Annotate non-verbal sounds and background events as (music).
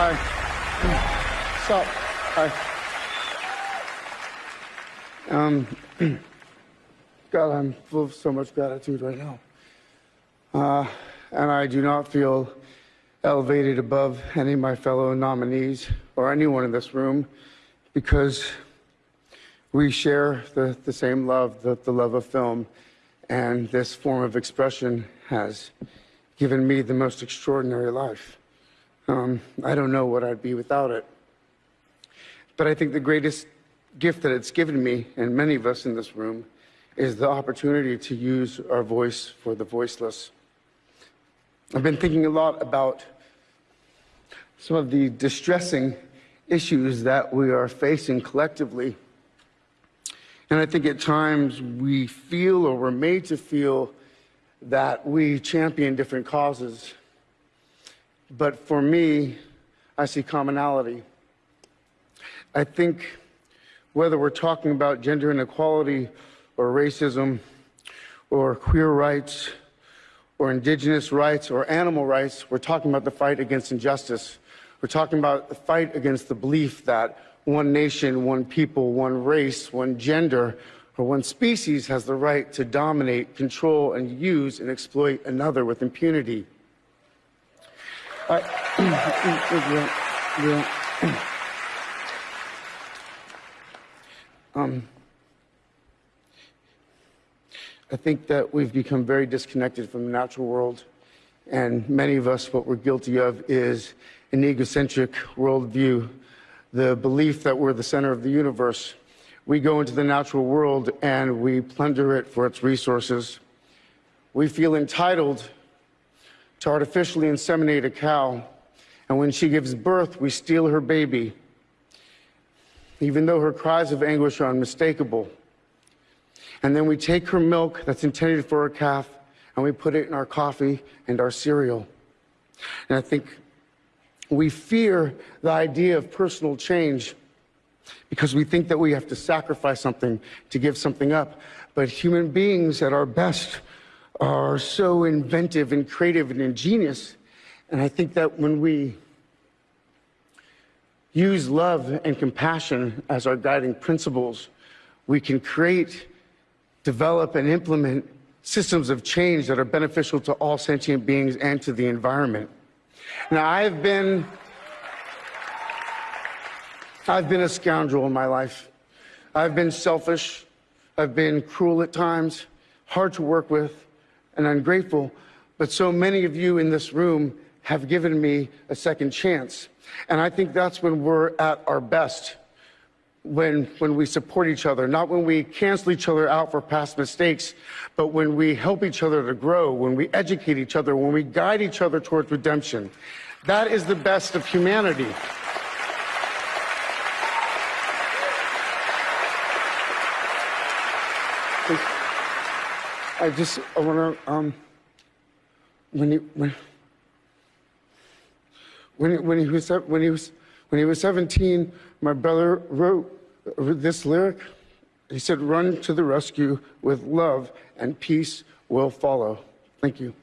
Hi. Sup? Hi. Um, (clears throat) God, I'm full of so much gratitude right now. Uh, and I do not feel elevated above any of my fellow nominees or anyone in this room because we share the, the same love, the, the love of film, and this form of expression has given me the most extraordinary life. Um, I don't know what I'd be without it. But I think the greatest gift that it's given me, and many of us in this room, is the opportunity to use our voice for the voiceless. I've been thinking a lot about some of the distressing issues that we are facing collectively. And I think at times we feel or we're made to feel that we champion different causes. But for me, I see commonality. I think whether we're talking about gender inequality or racism or queer rights or indigenous rights or animal rights, we're talking about the fight against injustice. We're talking about the fight against the belief that one nation, one people, one race, one gender, or one species has the right to dominate, control, and use and exploit another with impunity. I, (clears throat) um, I think that we've become very disconnected from the natural world, and many of us, what we're guilty of is an egocentric worldview, the belief that we're the center of the universe. We go into the natural world and we plunder it for its resources. We feel entitled to artificially inseminate a cow, and when she gives birth, we steal her baby, even though her cries of anguish are unmistakable. And then we take her milk that's intended for a calf and we put it in our coffee and our cereal. And I think we fear the idea of personal change because we think that we have to sacrifice something to give something up. But human beings at our best are so inventive and creative and ingenious. And I think that when we use love and compassion as our guiding principles, we can create, develop, and implement systems of change that are beneficial to all sentient beings and to the environment. Now, I've been, I've been a scoundrel in my life. I've been selfish. I've been cruel at times, hard to work with, and ungrateful. But so many of you in this room have given me a second chance. And I think that's when we're at our best when, when we support each other, not when we cancel each other out for past mistakes, but when we help each other to grow, when we educate each other, when we guide each other towards redemption. That is the best of humanity. I just, I want to, um, when he, when, when, when he was, when he was, when he was 17, my brother wrote this lyric. He said, run to the rescue with love and peace will follow. Thank you.